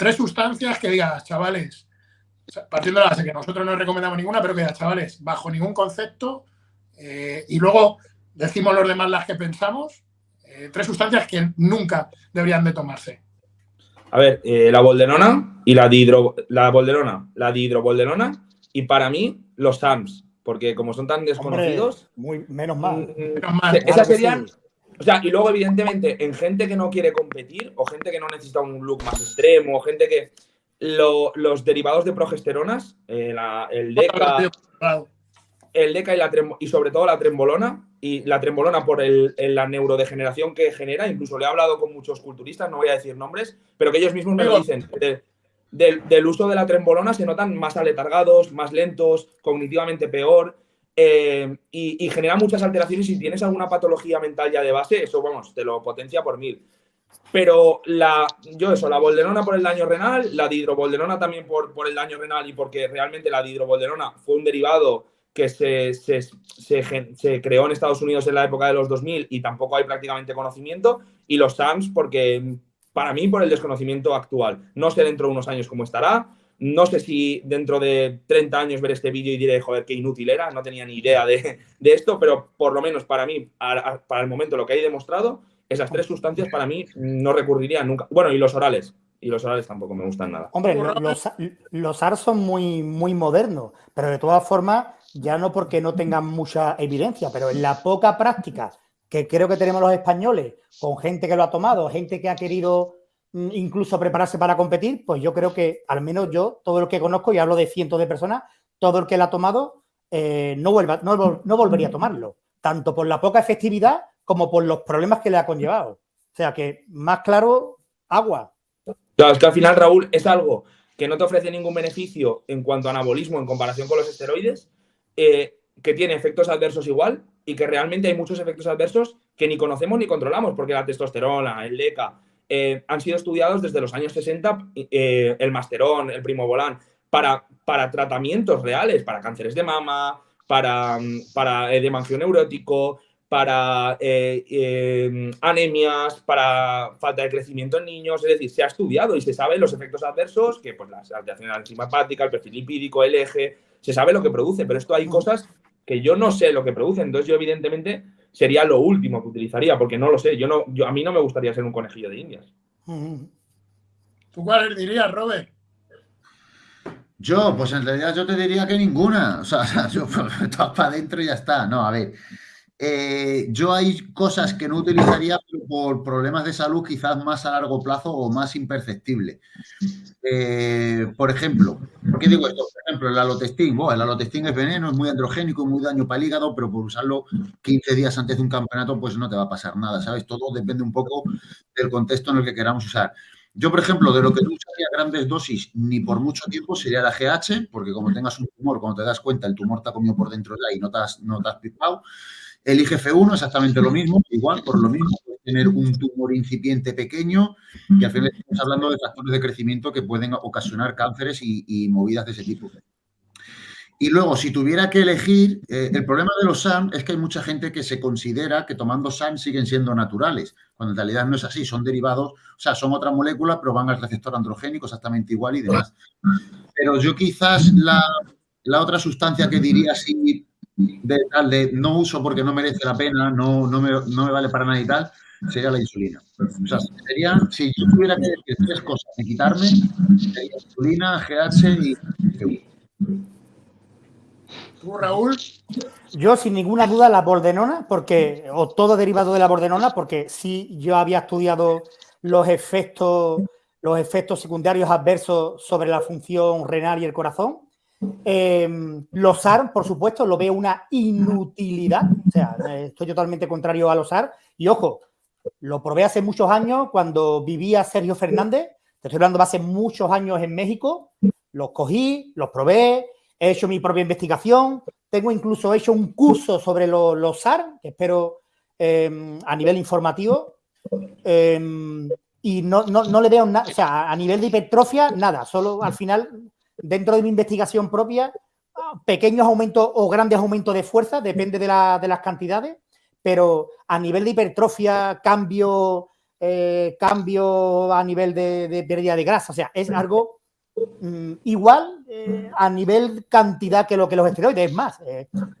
tres sustancias que digas, chavales, partiendo de la base que nosotros no recomendamos ninguna, pero que digas, chavales, bajo ningún concepto, eh, y luego decimos los demás las que pensamos, eh, tres sustancias que nunca deberían de tomarse. A ver, eh, la bolderona y la dihidro, la bolderona, la dihidrobolderona y para mí los SAMS, porque como son tan desconocidos... muy, menos mal. Mm, menos mal. Esas serían... O sea, y luego, evidentemente, en gente que no quiere competir o gente que no necesita un look más extremo, o gente que. los derivados de progesteronas, eh, el DECA, el DECA y, la y sobre todo la trembolona, y la trembolona por el, la neurodegeneración que genera, incluso le he hablado con muchos culturistas, no voy a decir nombres, pero que ellos mismos me lo dicen. del uso de la trembolona se notan más aletargados, más lentos, cognitivamente peor. Eh, y, genera muchas alteraciones. Si tienes alguna patología mental ya de base, eso, vamos, te lo potencia por mil. Pero la, yo eso, la bolderona por el daño renal, la dihidrobolderona también por, por el daño renal y porque realmente la dihidrobolderona fue un derivado que se, se, se, creó en Estados Unidos en la época de los 2000 y tampoco hay prácticamente conocimiento. Y los SAMS porque, para mí, por el desconocimiento actual. No sé dentro de unos años cómo estará, no sé si dentro de 30 años ver este vídeo y diré, joder, qué inútil era, no tenía ni idea de, esto, pero por lo menos para mí, para el momento, lo que hay demostrado, esas tres sustancias para mí no recurrirían nunca. Bueno, y los orales. Y los orales tampoco me gustan nada. Hombre, los, los ARS son muy, muy modernos, pero de todas formas, ya no porque no tengan mucha evidencia, pero en la poca práctica que creo que tenemos los españoles, con gente que lo ha tomado, gente que ha querido incluso prepararse para competir, pues yo creo que al menos yo, todo el que conozco, y hablo de cientos de personas, todo el que lo ha tomado eh, no, vuelva, no, volvería a tomarlo, tanto por la poca efectividad como por los problemas que le ha conllevado. O sea que, más claro, agua. Claro, es que al final, Raúl, es algo que no te ofrece ningún beneficio en cuanto a anabolismo en comparación con los esteroides, eh, que tiene efectos adversos igual y que realmente hay muchos efectos adversos que ni conocemos ni controlamos, porque la testosterona, el LECA, eh, han sido estudiados desde los años 60, eh, el masterón, el primobolan, para, para tratamientos reales, para cánceres de mama, para, para edema neurótico, para eh, anemias, para falta de crecimiento en niños, es decir, se ha estudiado y se sabe los efectos adversos, que pues las alteraciones enzima hepática, el perfil lipídico, el eje, se sabe lo que produce, pero esto hay cosas que yo no sé lo que produce, entonces yo evidentemente sería lo último que utilizaría, porque no lo sé, yo no, yo, a mí no me gustaría ser un conejillo de indias. ¿Tú cuál dirías, Robert? Yo, pues en realidad yo te diría que ninguna. O sea, yo pues, para adentro y ya está. No, a ver. Eh, yo hay cosas que no utilizaría por problemas de salud quizás más a largo plazo o más imperceptible. Eh, por ejemplo, ¿por qué digo esto? Por ejemplo, el alotestín. Bueno, el alotestín es veneno, es muy androgénico, muy daño para el hígado, pero por usarlo 15 días antes de un campeonato, pues no te va a pasar nada, ¿sabes? Todo depende un poco del contexto en el que queramos usar. Yo, por ejemplo, de lo que no usaría grandes dosis ni por mucho tiempo sería la GH, porque como tengas un tumor, cuando te das cuenta, el tumor te ha comido por dentro ya y no te has, no te has pipado. El IGF-1 exactamente lo mismo, igual, por lo mismo, tener un tumor incipiente pequeño y al final estamos hablando de factores de crecimiento que pueden ocasionar cánceres y, movidas de ese tipo. Y luego, si tuviera que elegir, eh, el problema de los SAM es que hay mucha gente que se considera que tomando SAM siguen siendo naturales, cuando en realidad no es así, son derivados, o sea, son otra molécula, pero van al receptor androgénico exactamente igual y demás. Pero yo quizás la, la otra sustancia que diría sí de tal de no uso porque no merece la pena, no, no, me, no me vale para nada y tal, sería la insulina. O sea, sería, si yo tuviera que decir tres cosas y quitarme, sería insulina, GH y ¿Tú, Raúl? Yo, sin ninguna duda, la bordenona, porque, o todo derivado de la bordenona, porque sí yo había estudiado los efectos, los efectos secundarios adversos sobre la función renal y el corazón, Em, los AR, por supuesto, lo veo una inutilidad. O sea, estoy totalmente contrario a los AR. Y ojo, lo probé hace muchos años cuando vivía Sergio Fernández. Te estoy hablando de hace muchos años en México. Los cogí, los probé, he hecho mi propia investigación. Tengo incluso hecho un curso sobre los AR, que espero em, a nivel informativo. Em, y no, no, no, le veo nada, o sea, a nivel de hipertrofia, nada. Solo al final dentro de mi investigación propia, pequeños aumentos o grandes aumentos de fuerza, depende de, las cantidades, pero a nivel de hipertrofia, cambio eh, cambio a nivel de, pérdida de grasa. O sea, es algo mm, igual eh, a nivel cantidad que lo que los esteroides. Es más,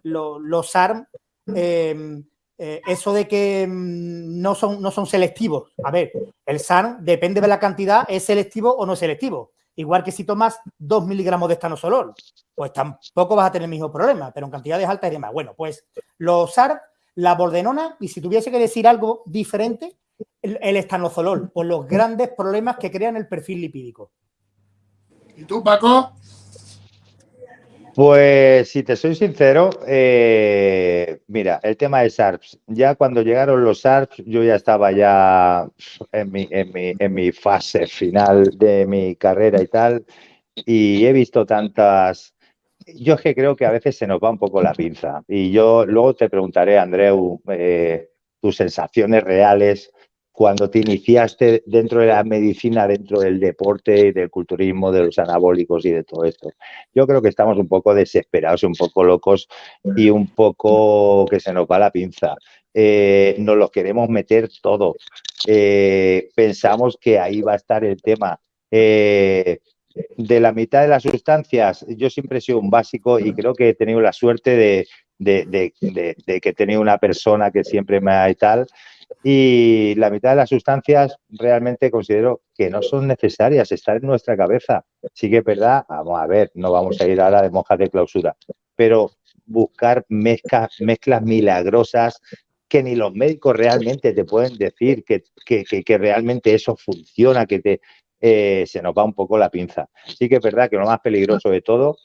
los SARM, eso de que mm, no son, no son selectivos. A ver, el SARM, depende de la cantidad, es selectivo o no selectivo. Igual que si tomas 2 miligramos de estanosol, pues tampoco vas a tener el mismo problema, pero en cantidades altas y demás. Bueno, pues los SARM, la bordenona, y si tuviese que decir algo diferente, el, estanozolol, por los grandes problemas que crean el perfil lipídico. ¿Y tú, Paco? Pues si te soy sincero, eh, mira, el tema de SARPs, ya cuando llegaron los SARPs, yo ya estaba ya en mi, en mi, en mi fase final de mi carrera y tal, y he visto tantas... Yo es que creo que a veces se nos va un poco la pinza, y yo luego te preguntaré, Andreu, eh, tus sensaciones reales cuando te iniciaste dentro de la medicina, dentro del deporte, del culturismo, de los anabólicos y de todo esto. Yo creo que estamos un poco desesperados, un poco locos y un poco que se nos va la pinza. Eh, nos lo queremos meter todo. Eh, pensamos que ahí va a estar el tema. Eh, de la mitad de las sustancias, yo siempre he sido un básico y creo que he tenido la suerte de, de, de que he tenido una persona que siempre me ha y tal, y la mitad de las sustancias realmente considero que no son necesarias, estar en nuestra cabeza. Sí que es verdad, vamos a ver, no vamos a ir ahora de monjas de clausura, pero buscar mezclas, mezclas milagrosas que ni los médicos realmente te pueden decir que, que, realmente eso funciona, que te, eh, se nos va un poco la pinza. Sí que es verdad que lo más peligroso de todo,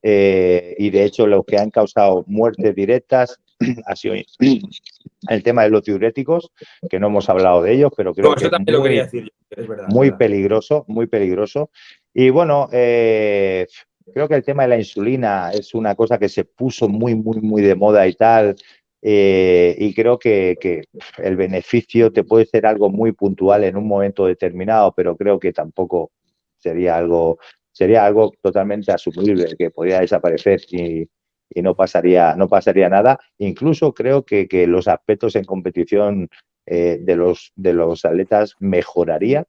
eh, y de hecho los que han causado muertes directas, ha sido el tema de los diuréticos, que no hemos hablado de ellos, pero creo que es muy, peligroso, muy peligroso. Y bueno, eh, creo que el tema de la insulina es una cosa que se puso muy, muy, muy de moda y tal. Eh, y creo que, que, el beneficio te puede ser algo muy puntual en un momento determinado, pero creo que tampoco sería algo, sería algo totalmente asumible, que podría desaparecer y, y no pasaría, no pasaría nada. Incluso creo que, los aspectos en competición eh, de, los, de los atletas mejoraría.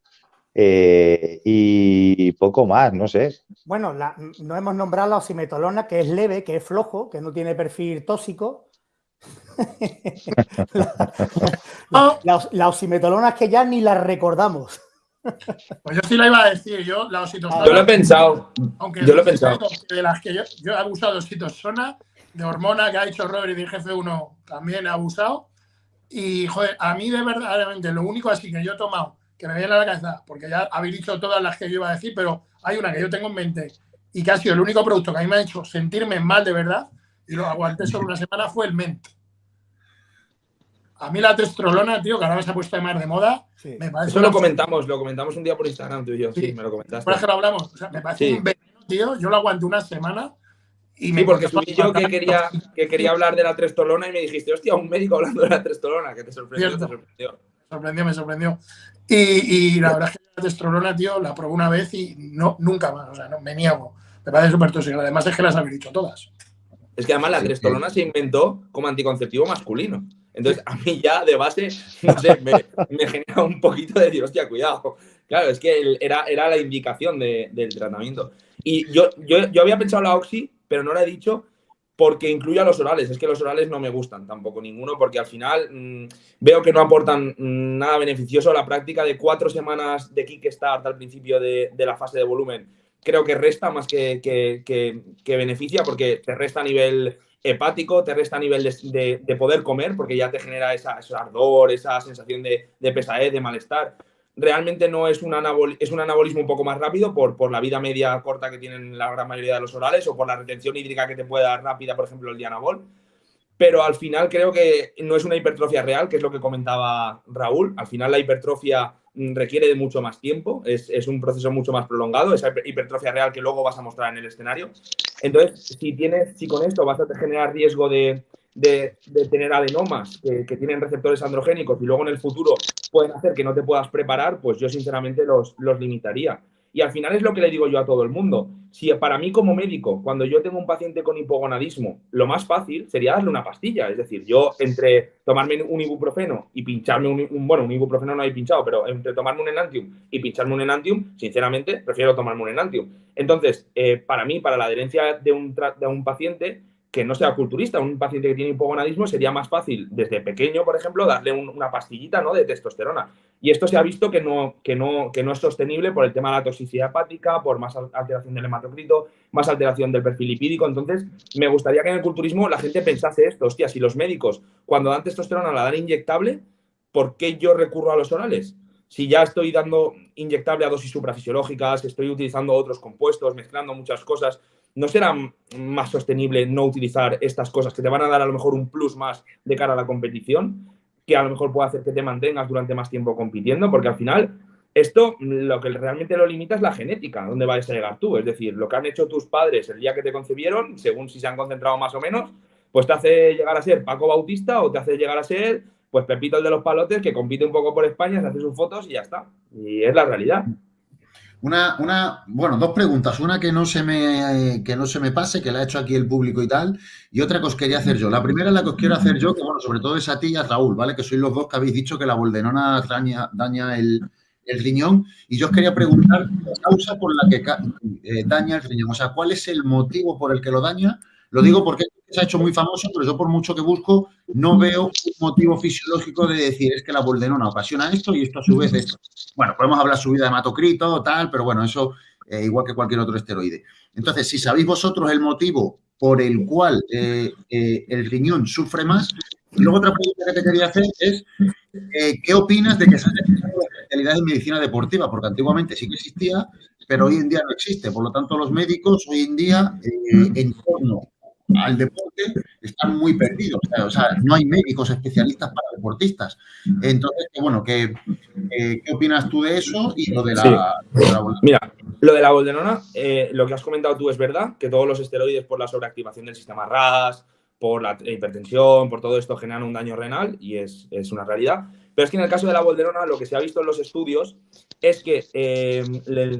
Eh, y poco más, no sé. Bueno, no hemos nombrado la osimetolona, que es leve, que es flojo, que no tiene perfil tóxico. la, la, osimetolona es que ya ni la recordamos. Pues yo sí la iba a decir, yo la oxitocina. Yo lo he pensado. Aunque yo lo he pensado. De las que yo, he abusado de oxitocina, de hormona que ha dicho Robert y de jefe 1 también he abusado. Y joder, a mí de verdad, lo único así que yo he tomado, que me viene a la cabeza, porque ya habéis dicho todas las que yo iba a decir, pero hay una que yo tengo en mente y que ha sido el único producto que a mí me ha hecho sentirme mal de verdad y lo aguanté solo una semana fue el Ment. A mí la testrolona, tío, que ahora se ha puesto de más de moda, me parece. Eso lo comentamos, lo comentamos un día por Instagram, tú y yo, sí, me lo comentaste. Por ejemplo, hablamos, o sea, me parece un veneno, tío, yo lo aguanté una semana. Y sí, porque subí yo que quería, que quería hablar de la trestolona y me dijiste, hostia, un médico hablando de la trestolona, que te sorprendió, te sorprendió. Me sorprendió, me sorprendió. Y, y, la verdad es que la testrolona, tío, la probé una vez y no, nunca más, o sea, no, me niego. Me parece súper tóxica. Además es que las habéis dicho todas. Es que además la trestolona se inventó como anticonceptivo masculino. Entonces, a mí ya de base, no sé, me, genera un poquito de decir, hostia, cuidado. Claro, es que era, era la indicación del tratamiento. Y yo, yo, yo había pensado la Oxy, pero no la he dicho porque incluye a los orales. Es que los orales no me gustan tampoco ninguno, porque al final mm, veo que no aportan mm, nada beneficioso. La práctica de cuatro semanas de kickstart al principio de, de la fase de volumen creo que resta más que, que, que, beneficia, porque te resta a nivel hepático, te resta nivel de, poder comer, porque ya te genera esa, ese ardor, esa sensación de, pesadez, de malestar. Realmente no es un, es un anabolismo un poco más rápido por, por la vida media corta que tienen la gran mayoría de los orales o por la retención hídrica que te puede dar rápida, por ejemplo, el dianabol. Pero al final creo que no es una hipertrofia real, que es lo que comentaba Raúl. Al final la hipertrofia requiere de mucho más tiempo, es, es, un proceso mucho más prolongado, esa hipertrofia real que luego vas a mostrar en el escenario. Entonces, si, tienes, si con esto vas a generar riesgo de, de, tener adenomas que, que, tienen receptores androgénicos y luego en el futuro pueden hacer que no te puedas preparar, pues yo sinceramente los, los limitaría. Y al final es lo que le digo yo a todo el mundo. Si para mí como médico, cuando yo tengo un paciente con hipogonadismo, lo más fácil sería darle una pastilla. Es decir, yo entre tomarme un ibuprofeno y pincharme un, bueno, un ibuprofeno no hay pinchado, pero entre tomarme un enantium y pincharme un enantium, sinceramente, prefiero tomarme un enantium. Entonces, eh, para mí, para la adherencia de un, de un paciente, que no sea culturista, un paciente que tiene hipogonadismo, sería más fácil desde pequeño, por ejemplo, darle una pastillita ¿no? de testosterona. Y esto se ha visto que no, que, no, que no es sostenible por el tema de la toxicidad hepática, por más alteración del hematocrito, más alteración del perfil lipídico. Entonces, me gustaría que en el culturismo la gente pensase esto, hostia, si los médicos cuando dan testosterona la dan inyectable, ¿por qué yo recurro a los orales? Si ya estoy dando inyectable a dosis suprafisiológicas, estoy utilizando otros compuestos, mezclando muchas cosas, ¿no será más sostenible no utilizar estas cosas que te van a dar a lo mejor un plus más de cara a la competición, que a lo mejor puede hacer que te mantengas durante más tiempo compitiendo? Porque al final, esto lo que realmente lo limita es la genética, dónde vas a llegar tú. Es decir, lo que han hecho tus padres el día que te concebieron, según si se han concentrado más o menos, pues te hace llegar a ser Paco Bautista o te hace llegar a ser pues Pepito el de los palotes que compite un poco por España, se hace sus fotos y ya está. Y es la realidad. Una, una, bueno, dos preguntas. Una que no, se me, que no se me pase, que la ha hecho aquí el público y tal, y otra que os quería hacer yo. La primera la que os quiero hacer yo, que bueno, sobre todo es a ti y a Raúl, ¿vale? Que sois los dos que habéis dicho que la boldenona daña, daña el, riñón. Y yo os quería preguntar la causa por la que eh, daña el riñón. O sea, ¿cuál es el motivo por el que lo daña? Lo digo porque se ha hecho muy famoso, pero yo por mucho que busco, no veo un motivo fisiológico de decir es que la boldenona ocasiona esto y esto a su vez esto. Bueno, podemos hablar subida de hematocrito, tal, pero bueno, eso eh, igual que cualquier otro esteroide. Entonces, si sabéis vosotros el motivo por el cual eh, eh, el riñón sufre más, luego otra pregunta que te quería hacer es, ¿qué opinas de que se haya la especialidad en medicina deportiva? Porque antiguamente sí que existía, pero hoy en día no existe. Por lo tanto, los médicos hoy en día, en torno al deporte están muy perdidos. O sea, no hay médicos especialistas para deportistas. Entonces, bueno, ¿qué, qué opinas tú de eso y lo de la, Mira, lo de la boldenona, eh, lo que has comentado tú es verdad, que todos los esteroides por la sobreactivación del sistema RAS, por la hipertensión, por todo esto generan un daño renal y es, es, una realidad. Pero es que en el caso de la bolderona lo que se ha visto en los estudios es que eh,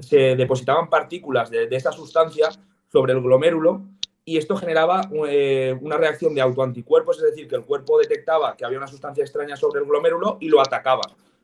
se depositaban partículas de, de esta sustancia sobre el glomérulo y esto generaba eh, una reacción de autoanticuerpos, es decir, que el cuerpo detectaba que había una sustancia extraña sobre el glomérulo y lo atacaba.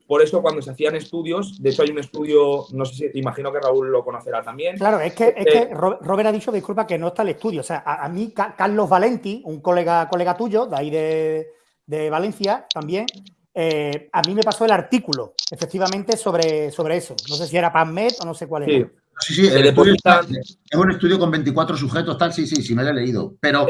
Por eso cuando se hacían estudios, de hecho hay un estudio, no sé si, imagino que Raúl lo conocerá también. Claro, es que, es que eh, Robert ha dicho, disculpa, que no está el estudio. O sea, a, mí Carlos Valenti, un colega, colega tuyo, de ahí de, Valencia también, eh, a mí me pasó el artículo, efectivamente, sobre, sobre eso. No sé si era PubMed o no sé cuál era. Sí, sí, el estudio es un estudio con 24 sujetos, tal, sí, sí, sí, me lo he leído. Pero,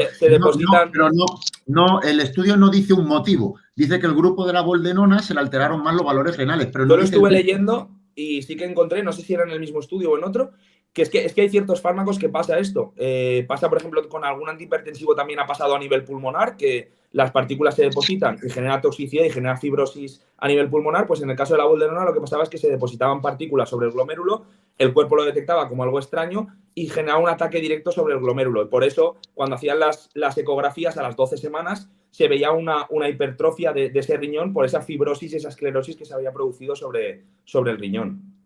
no, no, el estudio no dice un motivo. Dice que el grupo de la boldenona se le alteraron más los valores renales. Pero Yo lo estuve leyendo y sí que encontré, no sé si era en el mismo estudio o en otro, que es que, es que hay ciertos fármacos que pasa esto. Eh, pasa, por ejemplo, con algún antihipertensivo también ha pasado a nivel pulmonar, que las partículas se depositan y genera toxicidad y genera fibrosis a nivel pulmonar. Pues en el caso de la bolderona lo que pasaba es que se depositaban partículas sobre el glomérulo, el cuerpo lo detectaba como algo extraño y generaba un ataque directo sobre el glomérulo. Y por eso, cuando hacían las, las ecografías a las 12 semanas, se veía una, una hipertrofia de, ese riñón por esa fibrosis, esa esclerosis que se había producido sobre, sobre el riñón.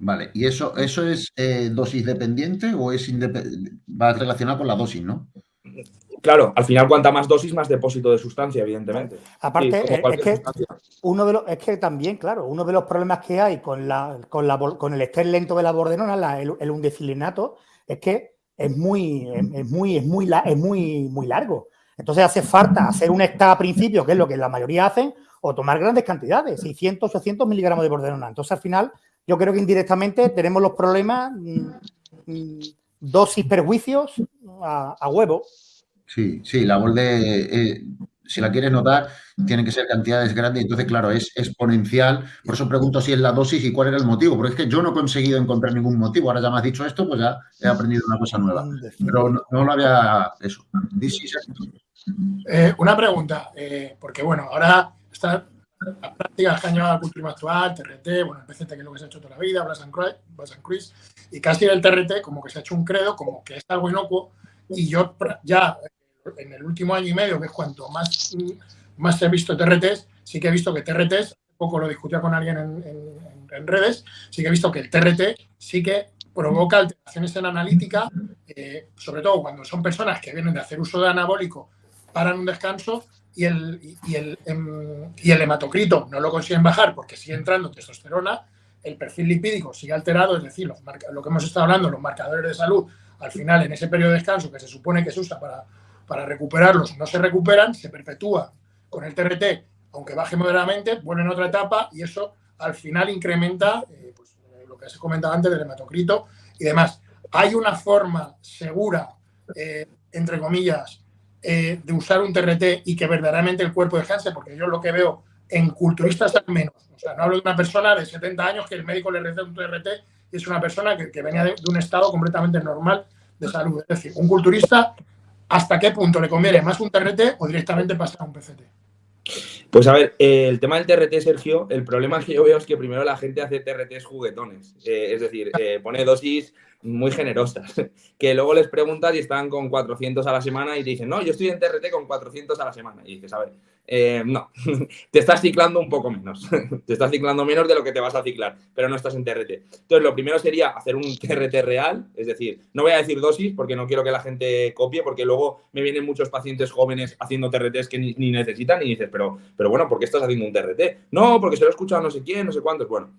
Vale, ¿y eso, eso es eh, dosis dependiente o es va relacionado con la dosis, no? Claro, al final cuanta más dosis, más depósito de sustancia, evidentemente. Aparte, es, que uno de los, es que también, claro, uno de los problemas que hay con, la, con, la, con el estrés lento de la bordenona, el, el, undecilinato, es que es muy, es, muy, es muy, es muy, muy largo. Entonces hace falta hacer un extra a principio, que es lo que la mayoría hacen, o tomar grandes cantidades, 600, 800 miligramos de bordenona. Entonces al final yo creo que indirectamente tenemos los problemas, mm, mm, dosis perjuicios a, huevo. Sí, sí, la borde, eh, si la quieres notar, tiene que ser cantidades grandes, entonces, claro, es exponencial. Por eso pregunto si es la dosis y cuál era el motivo, porque es que yo no he conseguido encontrar ningún motivo. Ahora ya me has dicho esto, pues ya he aprendido una cosa nueva. Pero no, lo había eso. Eh, una pregunta, eh, porque bueno, ahora está las prácticas que han llevado al culturismo actual, TRT, bueno, el PCT que es lo que se ha hecho toda la vida, Blas and Cruise, y casi el TRT como que se ha hecho un credo, como que es algo inocuo, y yo ya en el último año y medio, que es cuanto más, más he visto TRTs, sí que he visto que TRTs, poco lo discutía con alguien en, en, redes, sí que he visto que el TRT sí que provoca alteraciones en analítica, eh, sobre todo cuando son personas que vienen de hacer uso de anabólico, paran un descanso y el, y el, em, y el hematocrito no lo consiguen bajar porque sigue entrando testosterona, el perfil lipídico sigue alterado, es decir, lo que hemos estado hablando, los marcadores de salud, al final en ese periodo de descanso que se supone que se usa para, para recuperarlos, no se recuperan, se perpetúa con el TRT, aunque baje moderadamente, vuelve en otra etapa y eso al final incrementa eh, pues, lo que se comentaba antes del hematocrito y demás. Hay una forma segura, eh, entre comillas, de usar un TRT y que verdaderamente el cuerpo descanse, porque yo lo que veo en culturistas al menos, o sea, no hablo de una persona de 70 años que el médico le receta un TRT y es una persona que, venía de, un estado completamente normal de salud. Es decir, un culturista, ¿hasta qué punto le conviene más un TRT o directamente pasar a un PCT? Pues a ver, el tema del TRT, Sergio, el problema que yo veo es que primero la gente hace TRTs juguetones. Eh, es decir, eh, pone dosis muy generosas, que luego les preguntas y están con 400 a la semana y te dicen, no, yo estoy en TRT con 400 a la semana. Y dices, a ver, eh, no, te estás ciclando un poco menos, te estás ciclando menos de lo que te vas a ciclar, pero no estás en TRT. Entonces, lo primero sería hacer un TRT real, es decir, no voy a decir dosis porque no quiero que la gente copie, porque luego me vienen muchos pacientes jóvenes haciendo TRTs que ni, necesitan y dices, pero, pero bueno, ¿por qué estás haciendo un TRT? No, porque se lo he escuchado no sé quién, no sé cuántos, bueno.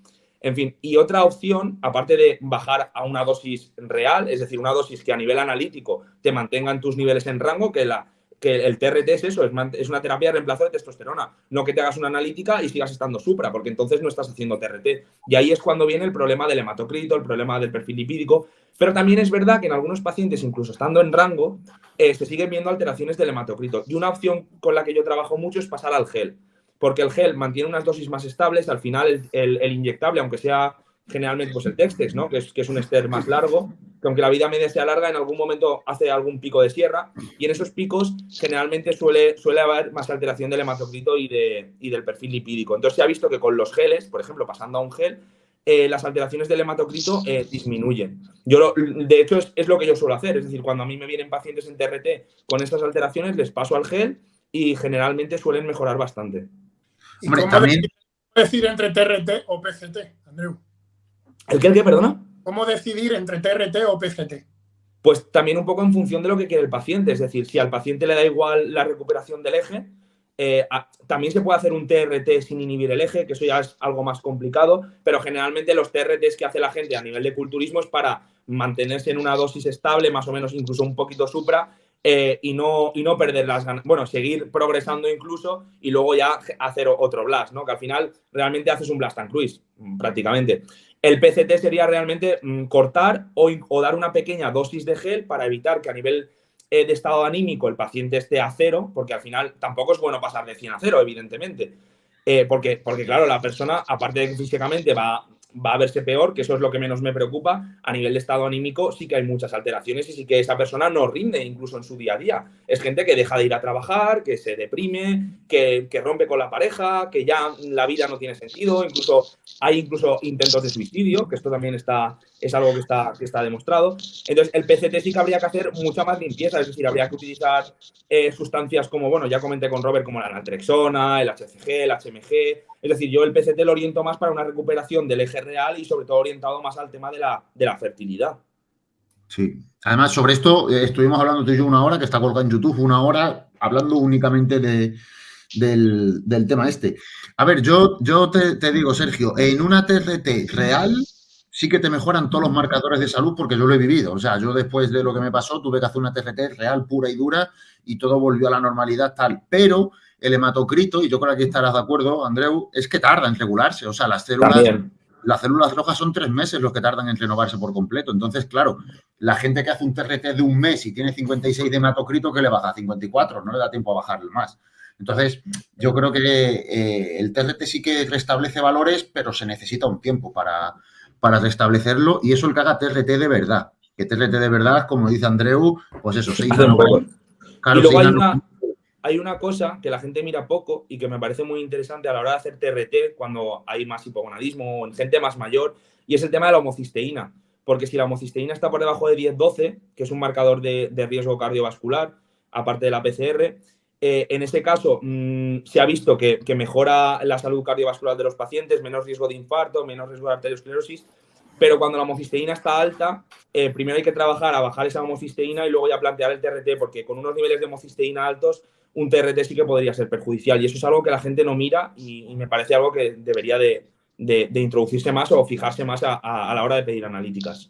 En fin, y otra opción, aparte de bajar a una dosis real, es decir, una dosis que a nivel analítico te mantenga en tus niveles en rango, que, la, que el TRT es eso, es, una terapia de reemplazo de testosterona, no que te hagas una analítica y sigas estando supra, porque entonces no estás haciendo TRT. Y ahí es cuando viene el problema del hematocrito, el problema del perfil lipídico, pero también es verdad que en algunos pacientes, incluso estando en rango, eh, se siguen viendo alteraciones del hematocrito. Y una opción con la que yo trabajo mucho es pasar al gel porque el gel mantiene unas dosis más estables, al final el, inyectable, aunque sea generalmente pues el Textex, ¿no? que, es, que es un ester más largo, que aunque la vida media sea larga, en algún momento hace algún pico de sierra, y en esos picos generalmente suele, suele haber más alteración del hematocrito y, de, y del perfil lipídico. Entonces se ha visto que con los geles, por ejemplo, pasando a un gel, eh, las alteraciones del hematocrito eh, disminuyen. Yo de hecho, es, es, lo que yo suelo hacer. Es decir, cuando a mí me vienen pacientes en TRT con estas alteraciones, les paso al gel y generalmente suelen mejorar bastante. Hombre, cómo también... decidir entre TRT o PCT, Andreu? ¿El qué, el qué, perdona? ¿Cómo decidir entre TRT o PCT? Pues también un poco en función de lo que quiere el paciente. Es decir, si al paciente le da igual la recuperación del eje, eh, también se puede hacer un TRT sin inhibir el eje, que eso ya es algo más complicado, pero generalmente los TRTs que hace la gente a nivel de culturismo es para mantenerse en una dosis estable, más o menos incluso un poquito supra, eh, y, no, y no perder las ganas, bueno, seguir progresando incluso y luego ya hacer otro blast, ¿no? Que al final realmente haces un blast and cruise, prácticamente. El PCT sería realmente mm, cortar o, dar una pequeña dosis de gel para evitar que a nivel eh, de estado anímico el paciente esté a cero, porque al final tampoco es bueno pasar de 100 a cero, evidentemente. Eh, porque, porque, claro, la persona, aparte de que físicamente va va a verse peor, que eso es lo que menos me preocupa. A nivel de estado anímico sí que hay muchas alteraciones y sí que esa persona no rinde incluso en su día a día. Es gente que deja de ir a trabajar, que se deprime, que, que rompe con la pareja, que ya la vida no tiene sentido, incluso hay incluso intentos de suicidio, que esto también está, es algo que está, que está demostrado. Entonces, el PCT sí que habría que hacer mucha más limpieza, es decir, habría que utilizar eh, sustancias como, bueno, ya comenté con Robert, como la naltrexona, el HCG, el HMG. Es decir, yo el PCT lo oriento más para una recuperación del eje real y sobre todo orientado más al tema de la, de la fertilidad. Sí. Además, sobre esto eh, estuvimos hablando tú y yo una hora, que está colgado en YouTube, una hora hablando únicamente de, del, tema este. A ver, yo, yo te, te digo, Sergio, en una TRT real sí que te mejoran todos los marcadores de salud porque yo lo he vivido. O sea, yo después de lo que me pasó tuve que hacer una TRT real, pura y dura y todo volvió a la normalidad tal. Pero el hematocrito, y yo creo que estarás de acuerdo, Andreu, es que tarda en regularse. O sea, las células, las células rojas son tres meses los que tardan en renovarse por completo. Entonces, claro, la gente que hace un TRT de un mes y tiene 56 de hematocrito, que le baja a 54? No le da tiempo a bajarle más. Entonces, yo creo que eh, el TRT sí que restablece valores, pero se necesita un tiempo para, para restablecerlo y eso el que haga TRT de verdad. Que TRT de verdad, como dice Andreu, pues eso, se hizo. y luego hay una, hay una cosa que la gente mira poco y que me parece muy interesante a la hora de hacer TRT cuando hay más hipogonadismo o en gente más mayor, y es el tema de la homocisteína. Porque si la homocisteína está por debajo de 10-12, que es un marcador de, riesgo cardiovascular, aparte de la PCR, Eh, en ese caso, mm, se ha visto que, mejora la salud cardiovascular de los pacientes, menos riesgo de infarto, menos riesgo de arteriosclerosis, pero cuando la homocisteína está alta, eh, primero hay que trabajar a bajar esa homocisteína y luego ya plantear el TRT, porque con unos niveles de homocisteína altos, un TRT sí que podría ser perjudicial. Y eso es algo que la gente no mira y, me parece algo que debería de, introducirse más o fijarse más a la hora de pedir analíticas.